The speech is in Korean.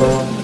Thank